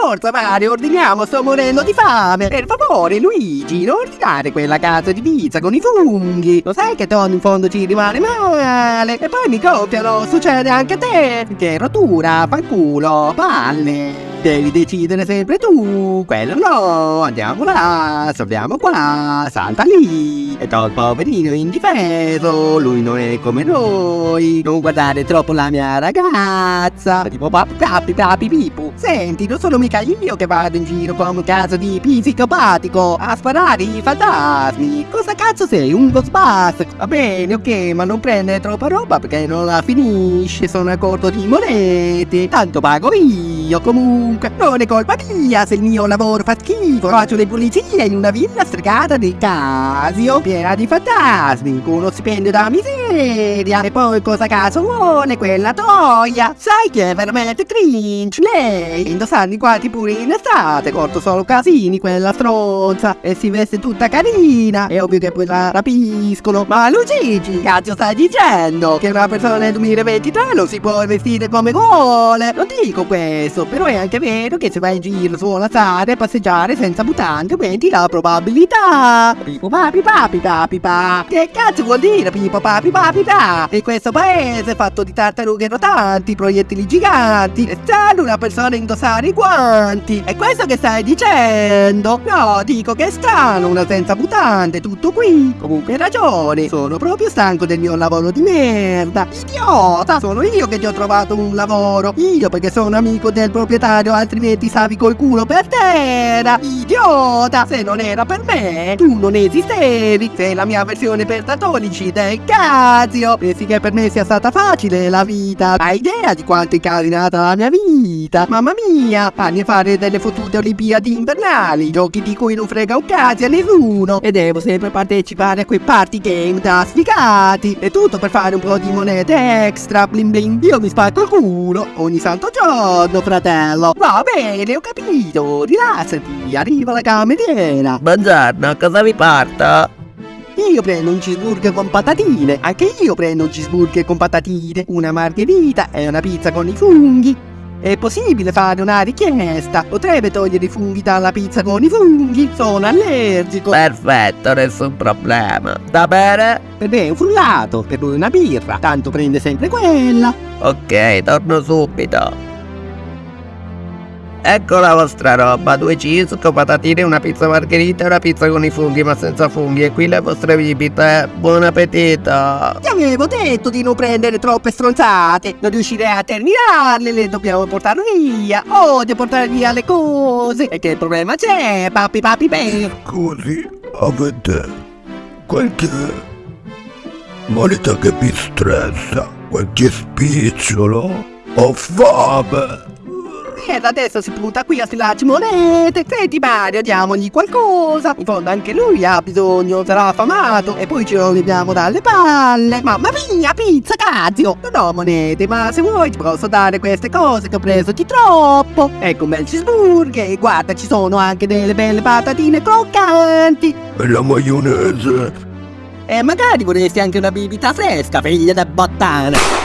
forza Mario, ordiniamo, sto morendo di fame. Per favore, Luigi, non ordinare quella cazzo di pizza con i funghi. Lo sai che Tony in fondo ci rimane male. E poi mi copiano, succede anche a te. Che rottura, fanculo, palle. Devi decidere sempre tu, quello no, andiamo là, salviamo qua, salta lì. E il poverino indifeso, lui non è come noi. Non guardare troppo la mia ragazza. Tipo papi papi papi pipu. Senti, non sono mica io che vado in giro come un caso di psicopatico a sparare i fantasmi. Cosa cazzo sei? Un Ghostbuster? Va bene, ok, ma non prendere troppa roba perché non la finisce, sono a corto di monete. Tanto pago io comunque comunque non è colpa mia se il mio lavoro fa schifo. Faccio le pulizie in una villa stregata di Casio, piena di fantasmi, con uno stipendio da miseria. E poi cosa caso vuole quella toia? Sai che è veramente cringe? Lei indossando i guanti pure in estate, corto solo casini quella stronza. E si veste tutta carina. È ovvio che poi la rapiscono. Ma Luigi, cazzo stai dicendo? Che una persona nel 2023 non si può vestire come vuole. Non dico questo, però è anche vero che se vai in giro sulla strada e passeggiare senza mutande aumenti la probabilità. Pipo papi papi papi pa. Che cazzo vuol dire pipo papi papi pa? In questo paese fatto di tartarughe rotanti, proiettili giganti, è strano una persona indossare i guanti. È questo che stai dicendo? No, dico che è strano una senza mutande, tutto qui. Comunque hai ragione, sono proprio stanco del mio lavoro di merda. Idiota, sono io che ti ho trovato un lavoro. Io perché sono amico del proprietario altrimenti stavi col culo per terra Idiota Se non era per me Tu non esistevi Sei la mia versione per catolici del Casio Pensi che per me sia stata facile la vita? Hai idea di quanto è incasinata la mia vita? Mamma mia Fanni fare delle fottute olimpiadi invernali Giochi di cui non frega un cazzo a nessuno. E devo sempre partecipare a quei party game da sfigati. E tutto per fare un po' di monete extra. Bling bling Io mi spacco il culo Ogni santo giorno fratello. Va bene, ho capito, rilassati, arriva la cameriera. Buongiorno, cosa vi porta? Io prendo un cheeseburger con patatine, anche io prendo un cheeseburger con patatine, una margherita e una pizza con i funghi. È possibile fare una richiesta? Potrebbe togliere i funghi dalla pizza con i funghi? Sono allergico. Perfetto, nessun problema. Da bene? Per me è un frullato, per lui una birra, tanto prende sempre quella. Ok, torno subito. Ecco la vostra roba, due cheese patatine, una pizza margherita e una pizza con i funghi ma senza funghi e qui le vostre bibite. Buon appetito! Ti avevo detto di non prendere troppe stronzate, non riuscirei a terminarle, le dobbiamo portare via. Odio portare via le cose. E che problema c'è, papi papi beh? Scusi, avete qualche moneta che vi stressa? Qualche spicciolo? Ho fame! E da adesso si punta qui a stilacci monete. Senti Mario, diamogli qualcosa. In fondo anche lui ha bisogno, sarà affamato. E poi ci leviamo dalle palle. Mamma mia, pizza, cazzo. Non ho monete, ma se vuoi ti posso dare queste cose che ho preso di troppo. Ecco un bel cheeseburger. E guarda, ci sono anche delle belle patatine croccanti. E la maionese? E magari vorresti anche una bibita fresca, figlia da bottana.